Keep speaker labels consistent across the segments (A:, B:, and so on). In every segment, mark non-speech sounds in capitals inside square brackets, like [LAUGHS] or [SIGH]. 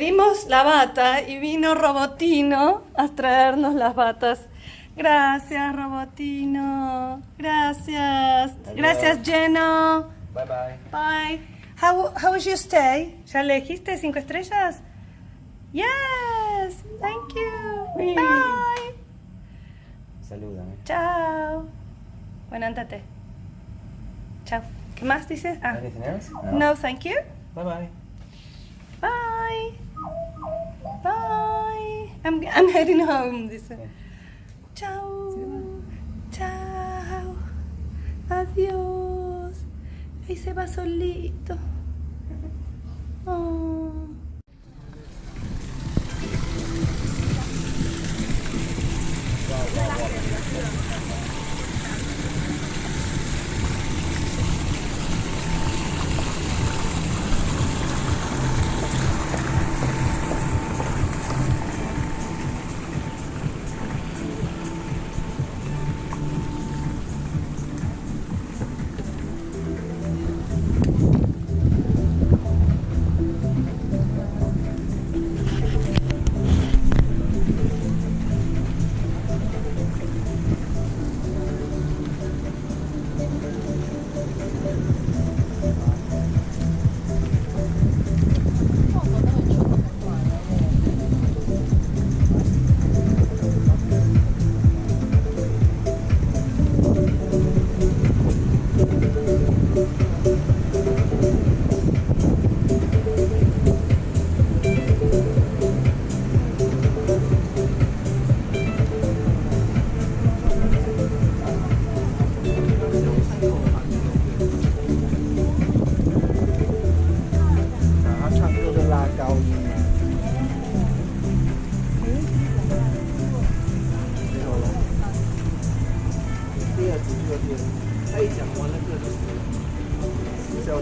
A: Pedimos la bata y vino Robotino a traernos las batas. Gracias, Robotino. Gracias. Gracias, Jeno.
B: Bye bye.
A: Bye. How, how was your stay? ¿Ya le dijiste cinco estrellas? Yes. Thank you. Bye.
B: Salúdame.
A: Chao. Bueno, andate. Chao. ¿Qué más dices? Ah.
B: Anything else?
A: No, thank you.
B: Bye bye.
A: Bye. Bye. I'm, I'm heading home, dice. Chao. Chao. Adiós. Ahí se va solito.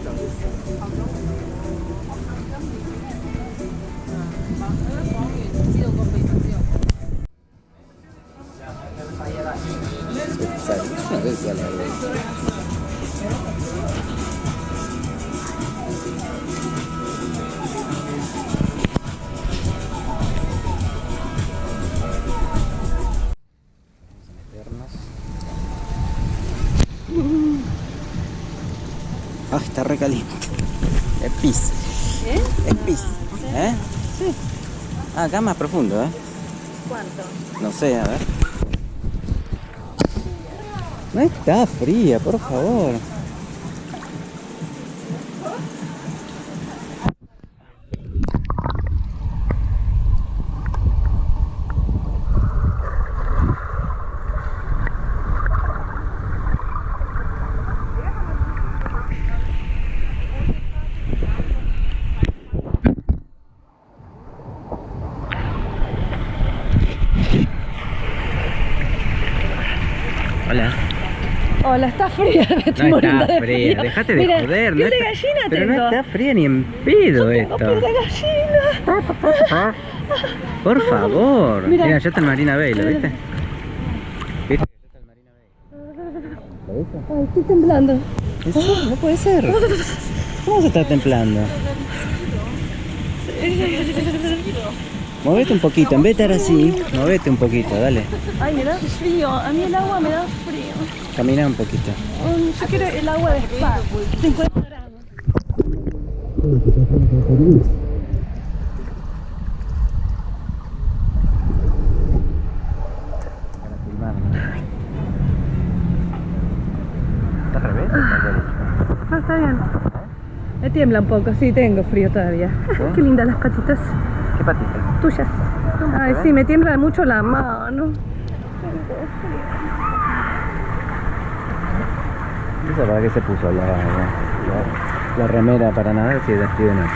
B: No sé cuál es. Está recaliente. Es pis.
A: ¿Eh?
B: Es pis. ¿Eh?
A: Sí.
B: Ah, acá más profundo, ¿eh?
A: ¿Cuánto?
B: No sé, a ver. No está fría, por favor. Hola.
A: Hola, está fría, [LAUGHS] me estoy
B: No está
A: de
B: fría,
A: frío.
B: dejate de
A: Mira,
B: joder.
A: piel
B: no
A: de
B: está-
A: gallina
B: Pero no está fría ni en pedo esto.
A: piel de gallina.
B: Por favor.
A: Mira.
B: Mira, ya está el Marina Bay, ¿lo viste? ¿Viste? Ya está el Marina Bay. ¿Lo viste?
A: Ay, estoy temblando.
B: ¿En serio? No puede ser. ¿Cómo se está templando? Movete un poquito, en vez de estar así, movete un poquito, dale.
A: Ay, me da frío. A mí el agua me da frío.
B: Camina un poquito.
A: Mm, Yo quiero el agua de spa. 50 grados.
B: ¿Está al revés?
A: No, está bien. Me tiembla un poco, sí, tengo frío todavía. Qué lindas las patitas
B: ¿Qué patita?
A: tuyas. Ay, sí, me tiembla mucho la mano.
B: ¿Esa para qué se puso la, la, la- la remera para nadar si es de noche?